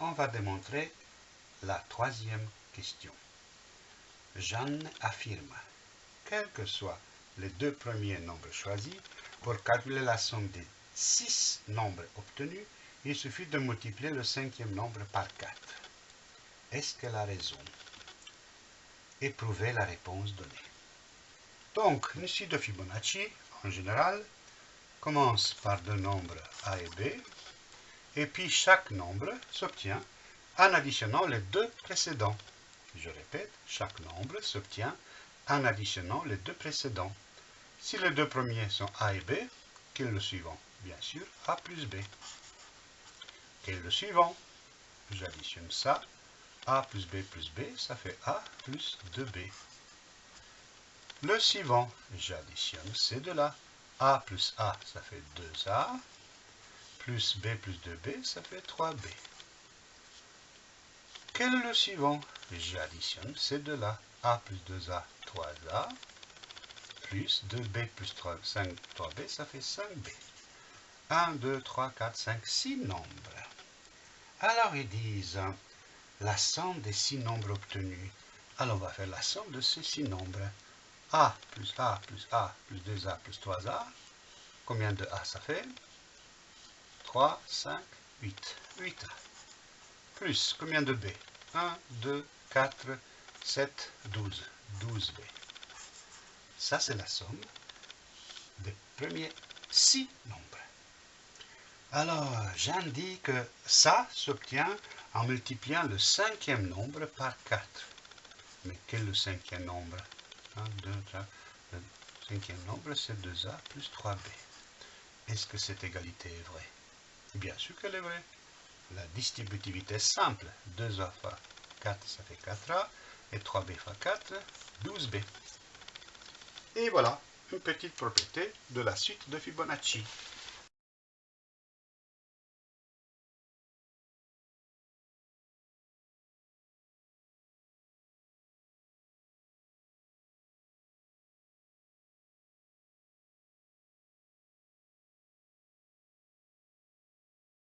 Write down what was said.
on va démontrer la troisième question. Jeanne affirme, quels que soient les deux premiers nombres choisis, pour calculer la somme des six nombres obtenus, il suffit de multiplier le cinquième nombre par 4. Est-ce qu'elle a raison Éprouvez la réponse donnée? Donc, ici de Fibonacci, en général, commence par deux nombres A et B, et puis chaque nombre s'obtient en additionnant les deux précédents. Je répète, chaque nombre s'obtient en additionnant les deux précédents. Si les deux premiers sont A et B, quel est le suivant? Bien sûr, A plus B. Quel est le suivant? J'additionne ça. A plus B plus B, ça fait A plus 2B. Le suivant, j'additionne ces deux-là. A plus A, ça fait 2A plus b plus 2b, ça fait 3b. Quel est le suivant? J'additionne ces deux-là. a plus 2a, 3a, plus 2b plus 3, 5, 3b, ça fait 5b. 1, 2, 3, 4, 5, 6 nombres. Alors ils disent la somme des 6 nombres obtenus. Alors on va faire la somme de ces 6 nombres. a plus a plus a plus 2a plus 3a. Combien de a ça fait? 3, 5, 8. 8. Plus, combien de B? 1, 2, 4, 7, 12. 12B. Ça, c'est la somme des premiers 6 nombres. Alors, j'indique que ça s'obtient en multipliant le cinquième nombre par 4. Mais quel est le cinquième nombre? 1, 2, 3. Le cinquième nombre, c'est 2A plus 3B. Est-ce que cette égalité est vraie? Bien sûr qu'elle est vraie. La distributivité est simple. 2A fois 4, ça fait 4A. Et 3B fois 4, 12B. Et voilà, une petite propriété de la suite de Fibonacci.